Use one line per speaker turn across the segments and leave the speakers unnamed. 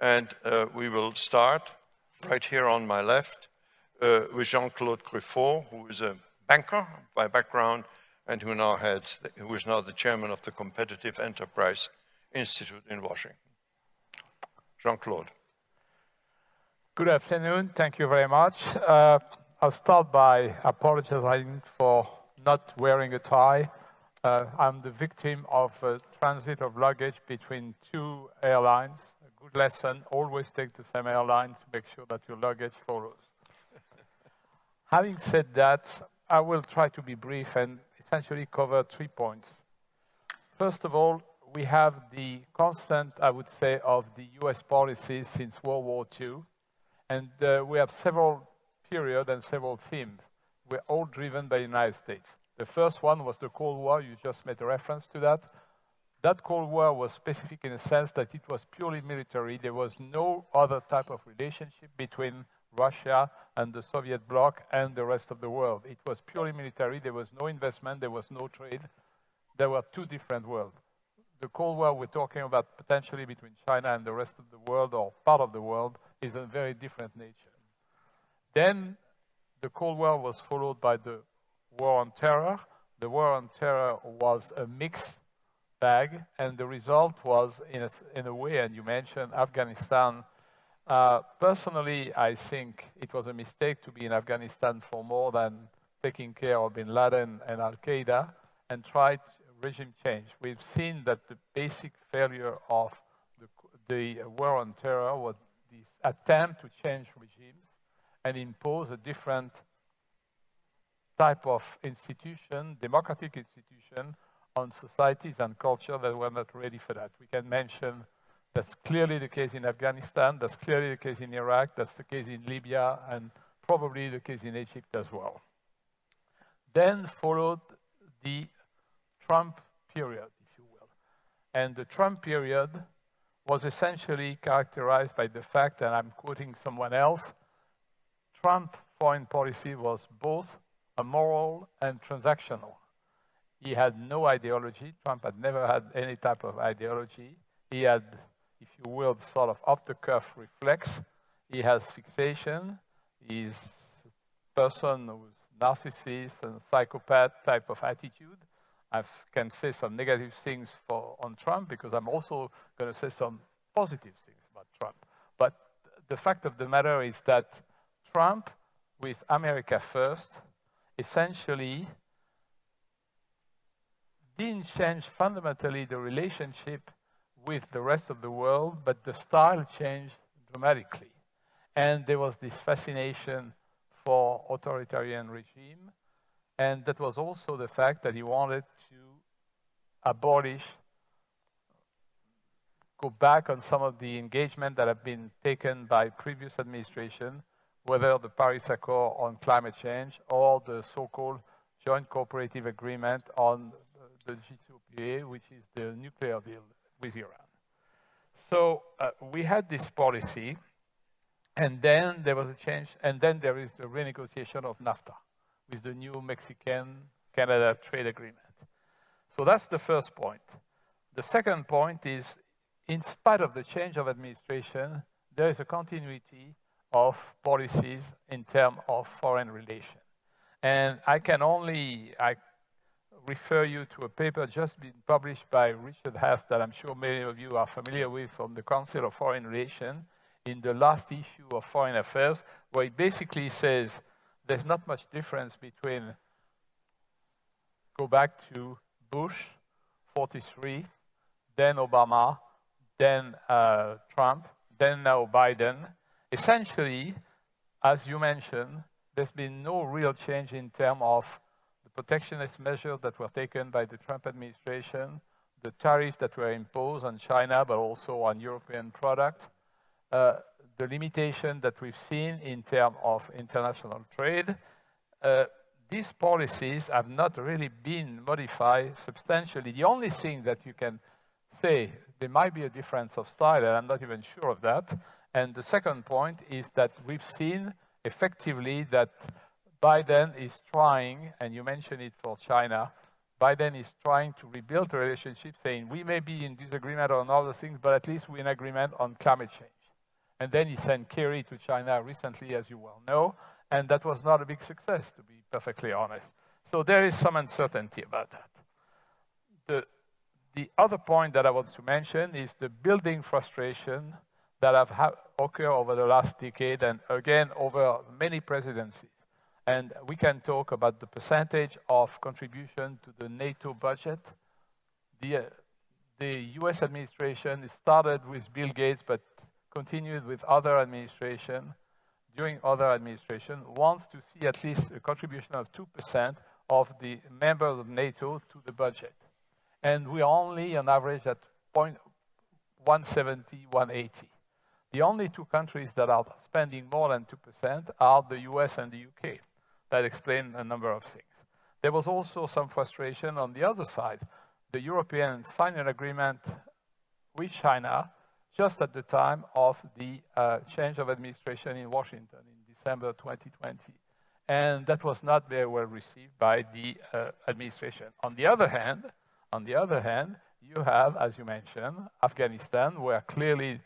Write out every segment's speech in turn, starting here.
And uh, we will start right here on my left uh, with Jean-Claude Gruffat, who is a banker by background and who now heads, the, who is now the chairman of the Competitive Enterprise Institute in Washington. Jean-Claude.
Good afternoon. Thank you very much. Uh, I'll start by apologizing for not wearing a tie. Uh, I'm the victim of a transit of luggage between two airlines. Good lesson, always take the same airline to make sure that your luggage follows. Having said that, I will try to be brief and essentially cover three points. First of all, we have the constant, I would say, of the US policies since World War II. And uh, we have several periods and several themes were all driven by the United States. The first one was the Cold War. You just made a reference to that. That Cold War was specific in the sense that it was purely military. There was no other type of relationship between Russia and the Soviet bloc and the rest of the world. It was purely military. There was no investment. There was no trade. There were two different worlds. The Cold War we're talking about potentially between China and the rest of the world or part of the world is a very different nature. Then the Cold War was followed by the War on Terror. The War on Terror was a mixed bag, and the result was, in a, in a way, and you mentioned Afghanistan. Uh, personally, I think it was a mistake to be in Afghanistan for more than taking care of bin Laden and Al-Qaeda and tried regime change. We've seen that the basic failure of the, the war on terror was this attempt to change regimes and impose a different type of institution, democratic institution, on societies and culture that were not ready for that. We can mention that's clearly the case in Afghanistan, that's clearly the case in Iraq, that's the case in Libya, and probably the case in Egypt as well. Then followed the Trump period, if you will. And the Trump period was essentially characterized by the fact, and I'm quoting someone else, Trump foreign policy was both immoral and transactional. He had no ideology. Trump had never had any type of ideology. He had, if you will, sort of off-the-cuff reflex. He has fixation. He's a person who's narcissist and psychopath type of attitude. I can say some negative things for, on Trump because I'm also going to say some positive things about Trump. But the fact of the matter is that Trump with America First essentially didn't change fundamentally the relationship with the rest of the world, but the style changed dramatically. And there was this fascination for authoritarian regime, and that was also the fact that he wanted to abolish, go back on some of the engagement that have been taken by previous administration whether the Paris Accord on climate change or the so-called Joint Cooperative Agreement on the JCPOA, which is the nuclear deal with Iran. So uh, we had this policy, and then there was a change, and then there is the renegotiation of NAFTA with the new Mexican-Canada trade agreement. So that's the first point. The second point is, in spite of the change of administration, there is a continuity of policies in terms of foreign relations. And I can only I refer you to a paper just been published by Richard Haass that I'm sure many of you are familiar with from the Council of Foreign Relations in the last issue of Foreign Affairs, where it basically says there's not much difference between go back to Bush, 43, then Obama, then uh, Trump, then now Biden, Essentially, as you mentioned, there's been no real change in terms of protectionist measures that were taken by the Trump administration, the tariffs that were imposed on China, but also on European products, uh, the limitation that we've seen in terms of international trade. Uh, these policies have not really been modified substantially. The only thing that you can say, there might be a difference of style, and I'm not even sure of that, and the second point is that we've seen effectively that Biden is trying, and you mentioned it for China, Biden is trying to rebuild the relationship, saying we may be in disagreement on other things, but at least we're in agreement on climate change. And then he sent Kerry to China recently, as you well know, and that was not a big success, to be perfectly honest. So there is some uncertainty about that. The, the other point that I want to mention is the building frustration that have occurred over the last decade and again over many presidencies. And we can talk about the percentage of contribution to the NATO budget. The, uh, the US administration started with Bill Gates, but continued with other administration, during other administration, wants to see at least a contribution of 2% of the members of NATO to the budget. And we're only on average at 170, 180. The only two countries that are spending more than 2% are the US and the UK. That explains a number of things. There was also some frustration on the other side. The Europeans signed an agreement with China just at the time of the uh, change of administration in Washington in December 2020. And that was not very well received by the uh, administration. On the other hand, on the other hand, you have, as you mentioned, Afghanistan, where clearly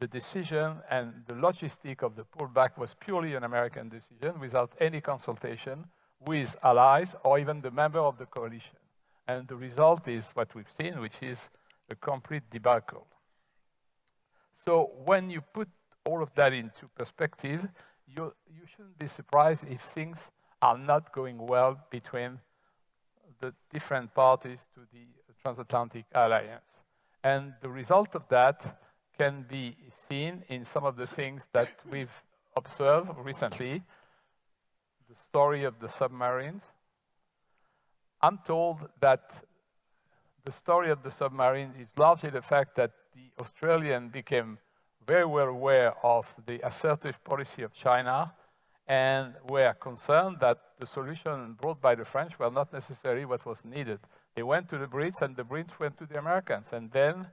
the decision and the logistic of the pullback was purely an American decision without any consultation with allies or even the member of the coalition. And the result is what we've seen, which is a complete debacle. So when you put all of that into perspective, you, you shouldn't be surprised if things are not going well between the different parties to the transatlantic alliance. And the result of that can be seen in some of the things that we've observed recently. The story of the submarines. I'm told that the story of the submarine is largely the fact that the Australian became very well aware of the assertive policy of China and were concerned that the solution brought by the French were not necessarily what was needed. They went to the Brits and the Brits went to the Americans and then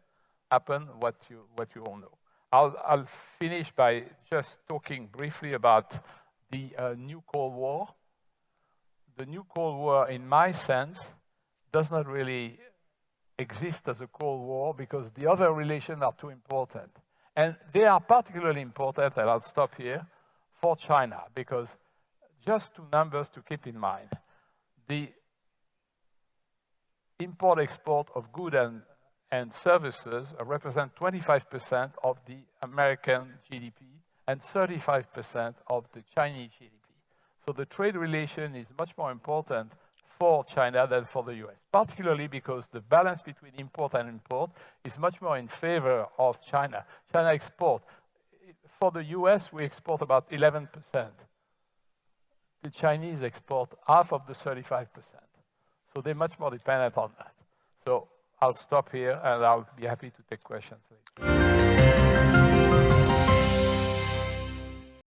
happened what you, what you all know. I'll, I'll finish by just talking briefly about the uh, new Cold War. The new Cold War, in my sense, does not really exist as a Cold War because the other relations are too important. And they are particularly important, and I'll stop here, for China, because just two numbers to keep in mind. The import-export of goods and, and services represent 25% of the American GDP and 35% of the Chinese GDP. So the trade relation is much more important for China than for the US, particularly because the balance between import and import is much more in favor of China. China export. For the US, we export about 11%. The Chinese export half of the 35%. So they're much more dependent on that. So I'll stop here and I'll be happy to take questions later.